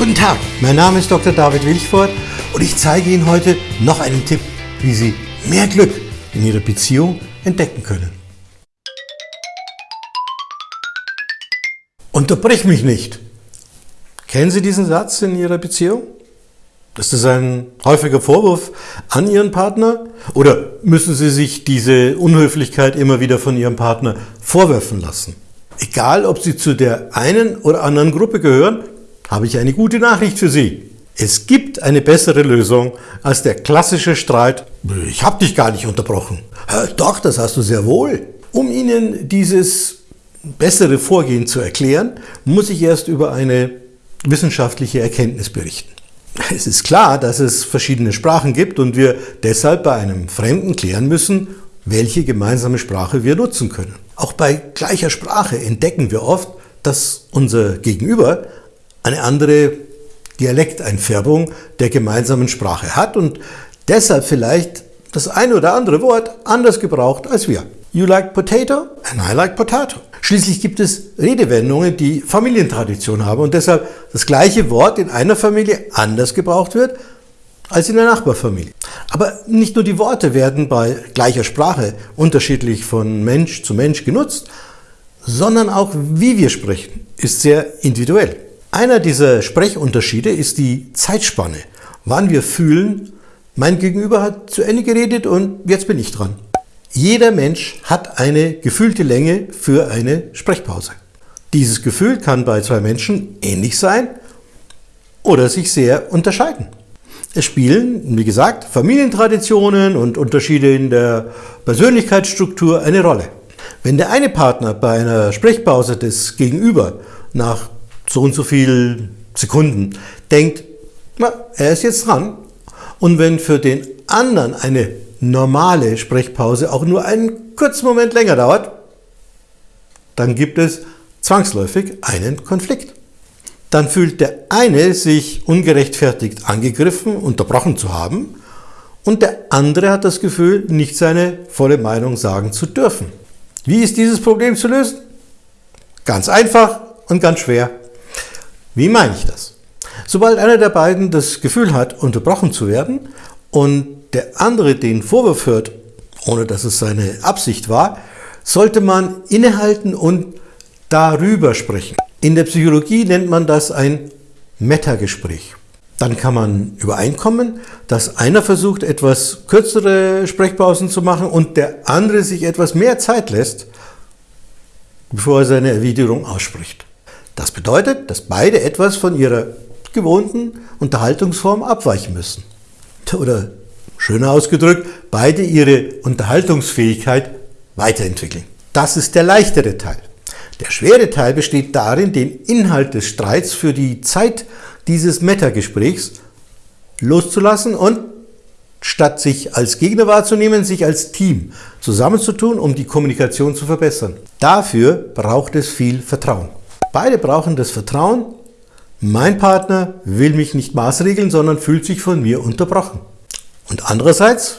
Guten Tag, mein Name ist Dr. David Wilchford und ich zeige Ihnen heute noch einen Tipp, wie Sie mehr Glück in Ihrer Beziehung entdecken können. Unterbrich mich nicht. Kennen Sie diesen Satz in Ihrer Beziehung? Ist das ein häufiger Vorwurf an Ihren Partner? Oder müssen Sie sich diese Unhöflichkeit immer wieder von Ihrem Partner vorwerfen lassen? Egal, ob Sie zu der einen oder anderen Gruppe gehören, habe ich eine gute Nachricht für Sie. Es gibt eine bessere Lösung als der klassische Streit, ich habe dich gar nicht unterbrochen. Doch, das hast du sehr wohl. Um Ihnen dieses bessere Vorgehen zu erklären, muss ich erst über eine wissenschaftliche Erkenntnis berichten. Es ist klar, dass es verschiedene Sprachen gibt und wir deshalb bei einem Fremden klären müssen, welche gemeinsame Sprache wir nutzen können. Auch bei gleicher Sprache entdecken wir oft, dass unser Gegenüber eine andere Dialekteinfärbung der gemeinsamen Sprache hat und deshalb vielleicht das eine oder andere Wort anders gebraucht als wir. You like potato and I like potato. Schließlich gibt es Redewendungen, die Familientradition haben und deshalb das gleiche Wort in einer Familie anders gebraucht wird als in der Nachbarfamilie. Aber nicht nur die Worte werden bei gleicher Sprache unterschiedlich von Mensch zu Mensch genutzt, sondern auch wie wir sprechen ist sehr individuell. Einer dieser Sprechunterschiede ist die Zeitspanne, wann wir fühlen, mein Gegenüber hat zu Ende geredet und jetzt bin ich dran. Jeder Mensch hat eine gefühlte Länge für eine Sprechpause. Dieses Gefühl kann bei zwei Menschen ähnlich sein oder sich sehr unterscheiden. Es spielen, wie gesagt, Familientraditionen und Unterschiede in der Persönlichkeitsstruktur eine Rolle. Wenn der eine Partner bei einer Sprechpause des Gegenüber nach so und so viel Sekunden denkt, na, er ist jetzt dran. Und wenn für den anderen eine normale Sprechpause auch nur einen kurzen Moment länger dauert, dann gibt es zwangsläufig einen Konflikt. Dann fühlt der eine sich ungerechtfertigt angegriffen, unterbrochen zu haben und der andere hat das Gefühl, nicht seine volle Meinung sagen zu dürfen. Wie ist dieses Problem zu lösen? Ganz einfach und ganz schwer. Wie meine ich das? Sobald einer der beiden das Gefühl hat, unterbrochen zu werden und der andere den Vorwurf hört, ohne dass es seine Absicht war, sollte man innehalten und darüber sprechen. In der Psychologie nennt man das ein Metagespräch. Dann kann man übereinkommen, dass einer versucht, etwas kürzere Sprechpausen zu machen und der andere sich etwas mehr Zeit lässt, bevor er seine Erwiderung ausspricht. Das bedeutet, dass beide etwas von ihrer gewohnten Unterhaltungsform abweichen müssen. Oder schöner ausgedrückt, beide ihre Unterhaltungsfähigkeit weiterentwickeln. Das ist der leichtere Teil. Der schwere Teil besteht darin, den Inhalt des Streits für die Zeit dieses Metagesprächs loszulassen und statt sich als Gegner wahrzunehmen, sich als Team zusammenzutun, um die Kommunikation zu verbessern. Dafür braucht es viel Vertrauen. Beide brauchen das Vertrauen, mein Partner will mich nicht maßregeln, sondern fühlt sich von mir unterbrochen. Und andererseits,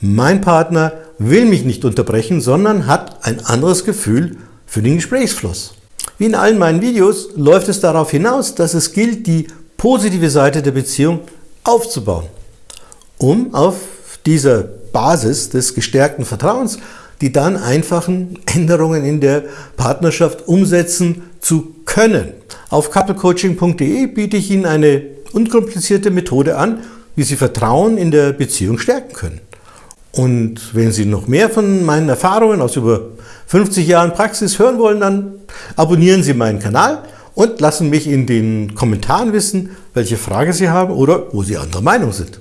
mein Partner will mich nicht unterbrechen, sondern hat ein anderes Gefühl für den Gesprächsfluss. Wie in allen meinen Videos läuft es darauf hinaus, dass es gilt, die positive Seite der Beziehung aufzubauen, um auf dieser Basis des gestärkten Vertrauens die dann einfachen Änderungen in der Partnerschaft umsetzen zu können. Auf couplecoaching.de biete ich Ihnen eine unkomplizierte Methode an, wie Sie Vertrauen in der Beziehung stärken können. Und wenn Sie noch mehr von meinen Erfahrungen aus über 50 Jahren Praxis hören wollen, dann abonnieren Sie meinen Kanal und lassen mich in den Kommentaren wissen, welche Frage Sie haben oder wo Sie anderer Meinung sind.